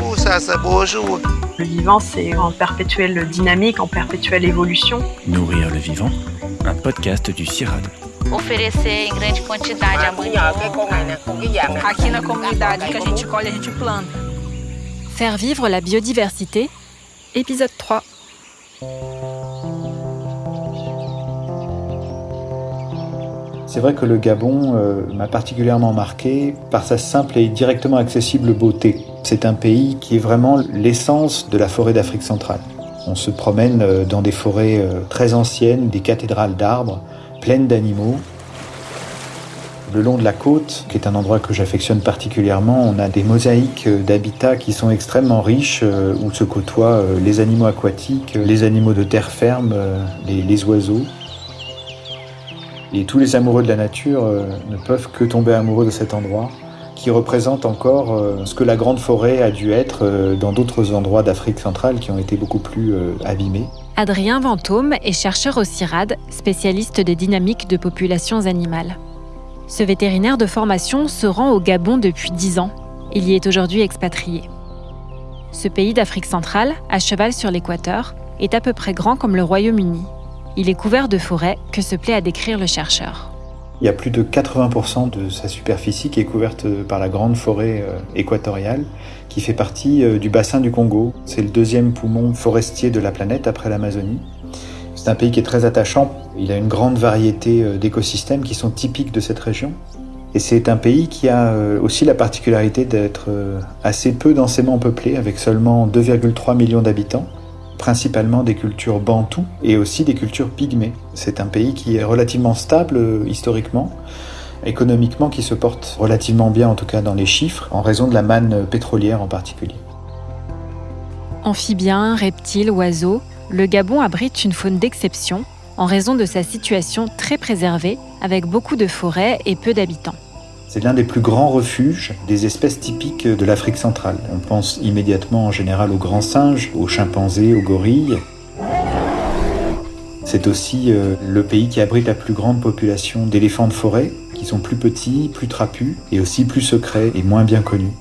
Ouh, ça, ça bonjour. Le vivant, c'est en perpétuelle dynamique, en perpétuelle évolution. Nourrir le vivant, un podcast du CIRAD. oferecer em grande quantidade a mandioca. Aqui na comunidade que a gente colhe, a gente planta. Faire vivre la biodiversité, épisode 3. C'est vrai que le Gabon euh, m'a particulièrement marqué par sa simple et directement accessible beauté. C'est un pays qui est vraiment l'essence de la forêt d'Afrique centrale. On se promène euh, dans des forêts euh, très anciennes, des cathédrales d'arbres, pleines d'animaux. Le long de la côte, qui est un endroit que j'affectionne particulièrement, on a des mosaïques d'habitats qui sont extrêmement riches, où se côtoient les animaux aquatiques, les animaux de terre ferme, les, les oiseaux. Et tous les amoureux de la nature euh, ne peuvent que tomber amoureux de cet endroit, qui représente encore euh, ce que la grande forêt a dû être euh, dans d'autres endroits d'Afrique centrale qui ont été beaucoup plus abîmés. Adrien Vantôme est chercheur au CIRAD, spécialiste des dynamiques de populations animales. Ce vétérinaire de formation se rend au Gabon depuis 10 ans. Il y est aujourd'hui expatrié. Ce pays d'Afrique centrale, à cheval sur l'équateur, est à peu près grand comme le Royaume-Uni. Il est couvert de forêts que se plaît à décrire le chercheur. Il y a plus de 80% de sa superficie qui est couverte par la grande forêt euh, équatoriale qui fait partie euh, du bassin du Congo. C'est le deuxième poumon forestier de la planète après l'Amazonie. C'est un pays qui est très attachant. Il a une grande variété euh, d'écosystèmes qui sont typiques de cette région. Et c'est un pays qui a euh, aussi la particularité d'être assez peu densément peuplé, avec seulement 2,3 millions d'habitants, principalement des cultures bantoues et aussi des cultures pygmées. C'est un pays qui est relativement stable historiquement, économiquement qui se porte relativement bien en tout cas dans les chiffres, en raison de la manne pétrolière en particulier. Amphibiens, reptiles, oiseaux, le Gabon abrite une faune d'exception en raison de sa situation très préservée avec beaucoup de forêts et peu d'habitants. C'est l'un des plus grands refuges des espèces typiques de l'Afrique centrale. On pense immédiatement en général aux grands singes, aux chimpanzés, aux gorilles. C'est aussi euh, le pays qui abrite la plus grande population d'éléphants de forêt, qui sont plus petits, plus trapus et aussi plus secrets et moins bien connus.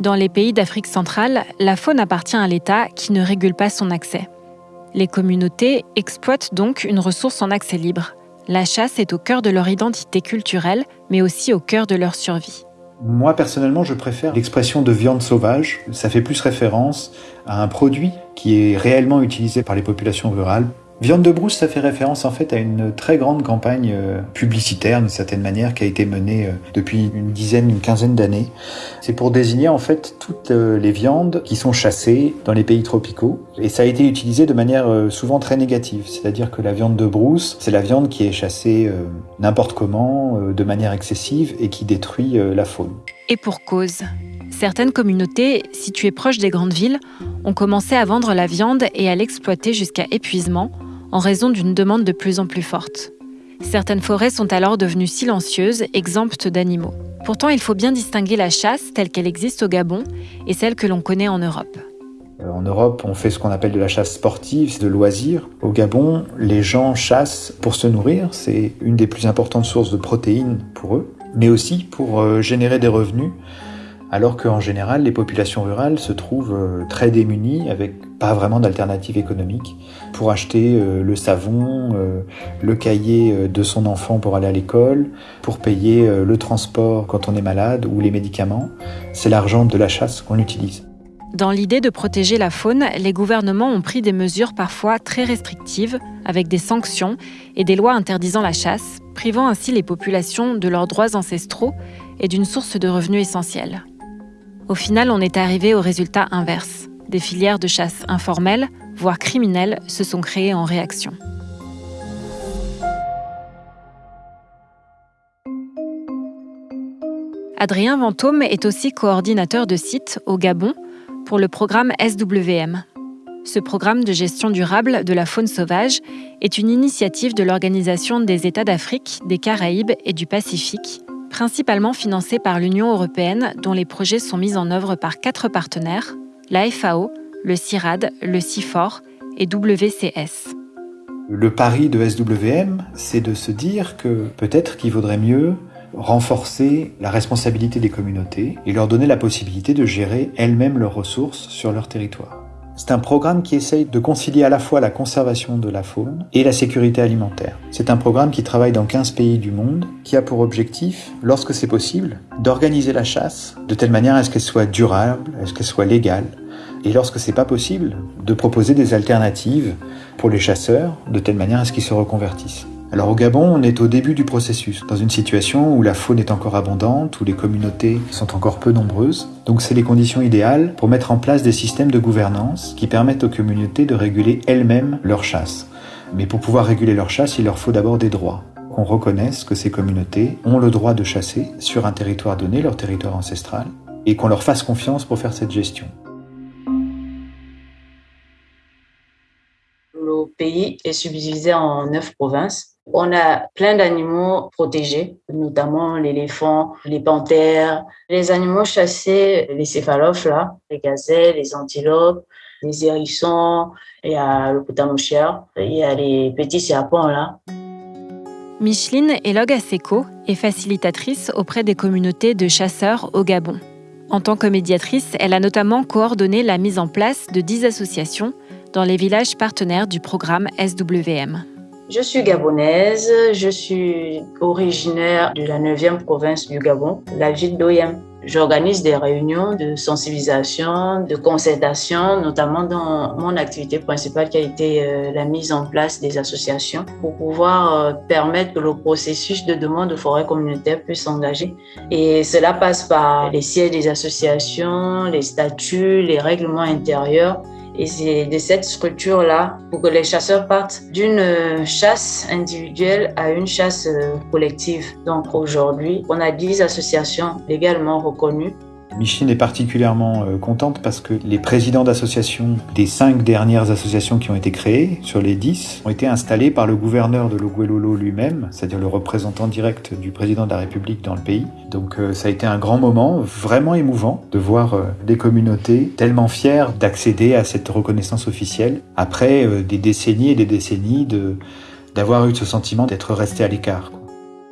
Dans les pays d'Afrique centrale, la faune appartient à l'État qui ne régule pas son accès. Les communautés exploitent donc une ressource en accès libre. La chasse est au cœur de leur identité culturelle, mais aussi au cœur de leur survie. Moi personnellement, je préfère l'expression de viande sauvage. Ça fait plus référence à un produit qui est réellement utilisé par les populations rurales Viande de brousse, ça fait référence en fait à une très grande campagne euh, publicitaire d'une certaine manière qui a été menée euh, depuis une dizaine, une quinzaine d'années. C'est pour désigner en fait toutes euh, les viandes qui sont chassées dans les pays tropicaux et ça a été utilisé de manière souvent très négative. C'est-à-dire que la viande de brousse, c'est la viande qui est chassée n'importe comment, de manière excessive et qui détruit la faune. Et pour cause. Certaines communautés, situées proches des grandes villes, ont commencé à vendre la viande et à l'exploiter jusqu'à épuisement en raison d'une demande de plus en plus forte. Certaines forêts sont alors devenues silencieuses, exemptes d'animaux. Pourtant, il faut bien distinguer la chasse telle qu'elle existe au Gabon et celle que l'on connaît en Europe. Euh, en Europe, on fait ce qu'on appelle de la chasse sportive, c'est de loisir. Au Gabon, les gens chassent pour se nourrir, c'est une des plus importantes sources de protéines pour eux, mais aussi pour euh, générer des revenus alors qu'en général, les populations rurales se trouvent euh, très démunies avec pas vraiment d'alternative économique pour acheter euh, le savon, euh, le cahier de son enfant pour aller à l'école, pour payer le transport quand on est malade ou les médicaments. C'est l'argent de la chasse qu'on utilise. Dans l'idée de protéger la faune, les gouvernements ont pris des mesures parfois très restrictives, avec des sanctions et des lois interdisant la chasse, privant ainsi les populations de leurs droits ancestraux et d'une source de revenus essentielle. Au final, on est arrivé au résultat inverse. Des filières de chasse informelles, voire criminelles, se sont créées en réaction. Adrien Vantôme est aussi coordinateur de site au Gabon pour le programme SWM. Ce programme de gestion durable de la faune sauvage est une initiative de l'Organisation des États d'Afrique, des Caraïbes et du Pacifique principalement financé par l'Union européenne dont les projets sont mis en œuvre par quatre partenaires, la FAO, le CIRAD, le CIFOR et WCS. Le pari de SWM, c'est de se dire que peut-être qu'il vaudrait mieux renforcer la responsabilité des communautés et leur donner la possibilité de gérer elles-mêmes leurs ressources sur leur territoire. C'est un programme qui essaye de concilier à la fois la conservation de la faune et la sécurité alimentaire. C'est un programme qui travaille dans 15 pays du monde, qui a pour objectif, lorsque c'est possible, d'organiser la chasse de telle manière à ce qu'elle soit durable, à ce qu'elle soit légale, et lorsque c'est pas possible, de proposer des alternatives pour les chasseurs, de telle manière à ce qu'ils se reconvertissent. Alors au Gabon, on est au début du processus, dans une situation où la faune est encore abondante, où les communautés sont encore peu nombreuses. Donc c'est les conditions idéales pour mettre en place des systèmes de gouvernance qui permettent aux communautés de réguler elles-mêmes leur chasse. Mais pour pouvoir réguler leur chasse, il leur faut d'abord des droits. Qu'on reconnaisse que ces communautés ont le droit de chasser sur un territoire donné, leur territoire ancestral, et qu'on leur fasse confiance pour faire cette gestion. Le pays est subdivisé en neuf provinces on a plein d'animaux protégés, notamment l'éléphant, les panthères, les animaux chassés, les céphalophes, là, les gazelles, les antilopes, les hérissons, il y a le potamouchère, il y a les petits serpents là. Micheline Elog Aseko est facilitatrice auprès des communautés de chasseurs au Gabon. En tant que médiatrice, elle a notamment coordonné la mise en place de 10 associations dans les villages partenaires du programme SWM. Je suis gabonaise, je suis originaire de la 9e province du Gabon, la ville d'Oyem. J'organise des réunions de sensibilisation, de concertation, notamment dans mon activité principale qui a été euh, la mise en place des associations pour pouvoir euh, permettre que le processus de demande de forêt communautaire puisse s'engager. Et cela passe par les sièges des associations, les statuts, les règlements intérieurs et c'est de cette structure-là pour que les chasseurs partent d'une euh, chasse individuelle à une chasse euh, collective. Donc aujourd'hui, on a 10 associations légalement reconnues Micheline est particulièrement euh, contente parce que les présidents d'associations des cinq dernières associations qui ont été créées, sur les dix, ont été installés par le gouverneur de l'Oguelolo lui-même, c'est-à-dire le représentant direct du président de la République dans le pays. Donc euh, ça a été un grand moment, vraiment émouvant, de voir euh, des communautés tellement fières d'accéder à cette reconnaissance officielle après des décennies et des décennies d'avoir eu ce sentiment d'être resté à l'écart.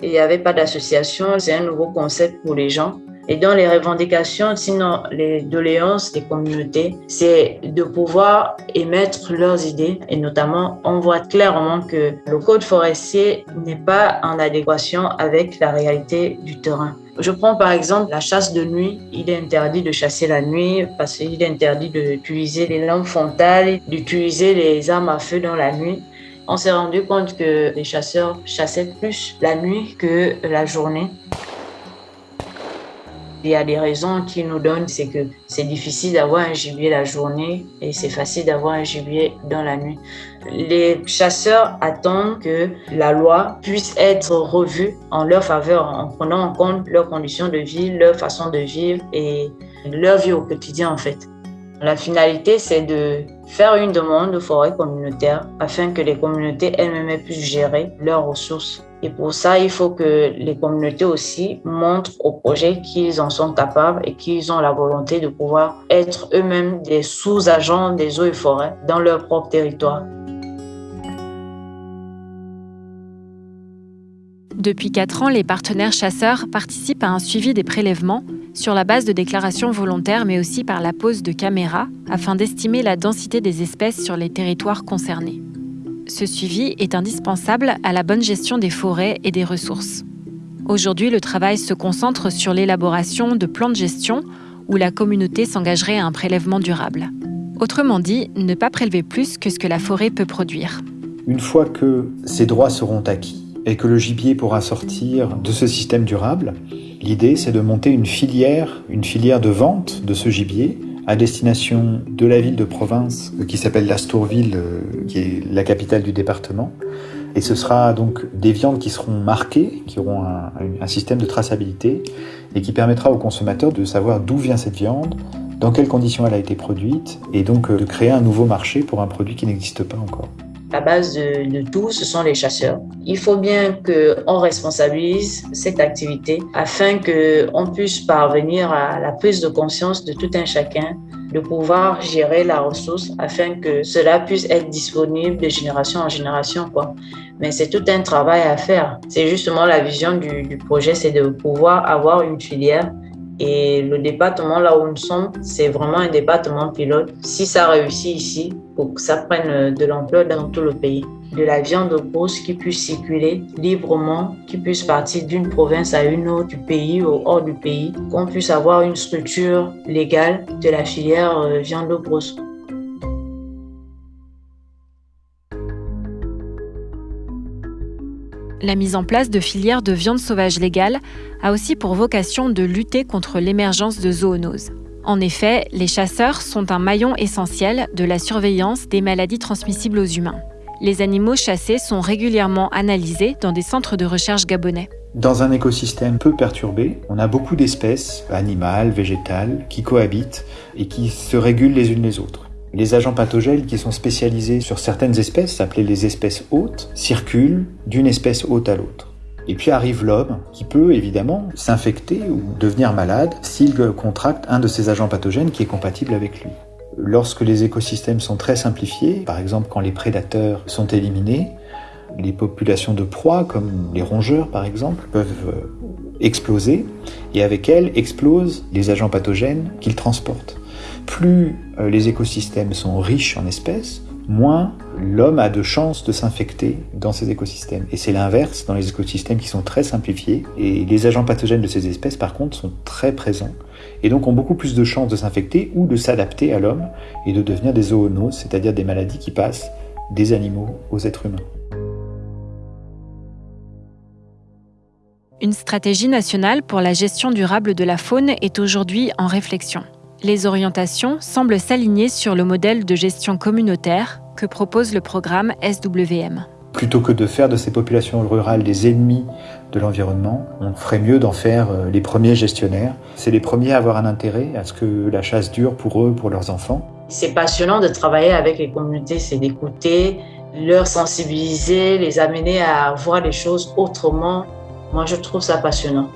Il n'y avait pas d'association, c'est un nouveau concept pour les gens. Et dans les revendications, sinon les doléances des communautés, c'est de pouvoir émettre leurs idées. Et notamment, on voit clairement que le code forestier n'est pas en adéquation avec la réalité du terrain. Je prends par exemple la chasse de nuit. Il est interdit de chasser la nuit parce qu'il est interdit d'utiliser les lampes frontales, d'utiliser les armes à feu dans la nuit. On s'est rendu compte que les chasseurs chassaient plus la nuit que la journée. Il y a des raisons qui nous donnent, c'est que c'est difficile d'avoir un gibier la journée et c'est facile d'avoir un gibier dans la nuit. Les chasseurs attendent que la loi puisse être revue en leur faveur en prenant en compte leurs conditions de vie, leur façon de vivre et leur vie au quotidien en fait. La finalité, c'est de faire une demande de forêt communautaire afin que les communautés elles-mêmes puissent gérer leurs ressources et pour ça, il faut que les communautés aussi montrent au projet qu'ils en sont capables et qu'ils ont la volonté de pouvoir être eux-mêmes des sous-agents des eaux et forêts dans leur propre territoire. Depuis 4 ans, les partenaires chasseurs participent à un suivi des prélèvements sur la base de déclarations volontaires, mais aussi par la pose de caméras, afin d'estimer la densité des espèces sur les territoires concernés. Ce suivi est indispensable à la bonne gestion des forêts et des ressources. Aujourd'hui, le travail se concentre sur l'élaboration de plans de gestion où la communauté s'engagerait à un prélèvement durable. Autrement dit, ne pas prélever plus que ce que la forêt peut produire. Une fois que ces droits seront acquis et que le gibier pourra sortir de ce système durable, l'idée c'est de monter une filière, une filière de vente de ce gibier à destination de la ville de province euh, qui s'appelle l'Astourville, euh, qui est la capitale du département. Et ce sera donc des viandes qui seront marquées, qui auront un, un système de traçabilité et qui permettra aux consommateurs de savoir d'où vient cette viande, dans quelles conditions elle a été produite, et donc euh, de créer un nouveau marché pour un produit qui n'existe pas encore. La base de, tout, ce sont les chasseurs. Il faut bien qu'on responsabilise cette activité afin qu'on puisse parvenir à la prise de conscience de tout un chacun de pouvoir gérer la ressource afin que cela puisse être disponible de génération en génération. Quoi. Mais c'est tout un travail à faire. C'est justement la vision du projet, c'est de pouvoir avoir une filière et le département là où nous sommes, c'est vraiment un département pilote. Si ça réussit ici, pour que ça prenne de l'ampleur dans tout le pays. De la viande grosse qui puisse circuler librement, qui puisse partir d'une province à une autre, du pays ou hors du pays, qu'on puisse avoir une structure légale de la filière euh, viande grosse. La mise en place de filières de viande sauvage légale a aussi pour vocation de lutter contre l'émergence de zoonoses. En effet, les chasseurs sont un maillon essentiel de la surveillance des maladies transmissibles aux humains. Les animaux chassés sont régulièrement analysés dans des centres de recherche gabonais. Dans un écosystème peu perturbé, on a beaucoup d'espèces, animales, végétales, qui cohabitent et qui se régulent les unes les autres. Les agents pathogènes qui sont spécialisés sur certaines espèces, appelées les espèces hôtes, circulent d'une espèce hôte à l'autre. Et puis arrive l'homme, qui peut évidemment s'infecter ou devenir malade s'il contracte un de ces agents pathogènes qui est compatible avec lui. Lorsque les écosystèmes sont très simplifiés, par exemple quand les prédateurs sont éliminés, les populations de proies, comme les rongeurs par exemple, peuvent euh, exploser, et avec elles explosent les agents pathogènes qu'ils transportent plus euh, les écosystèmes sont riches en espèces, moins l'homme a de chances de s'infecter dans ces écosystèmes. Et c'est l'inverse dans les écosystèmes qui sont très simplifiés. Et les agents pathogènes de ces espèces, par contre, sont très présents. Et donc ont beaucoup plus de chances de s'infecter ou de s'adapter à l'homme et de devenir des zoonoses, c'est-à-dire des maladies qui passent des animaux aux êtres humains. Une stratégie nationale pour la gestion durable de la faune est aujourd'hui en réflexion les orientations semblent s'aligner sur le modèle de gestion communautaire que propose le programme SWM. Plutôt que de faire de ces populations rurales des ennemis de l'environnement, on ferait mieux d'en faire euh, les premiers gestionnaires. C'est les premiers à avoir un intérêt à ce que la chasse dure pour eux, pour leurs enfants. C'est passionnant de travailler avec les communautés, c'est d'écouter, leur sensibiliser, les amener à voir les choses autrement. Moi, je trouve ça passionnant.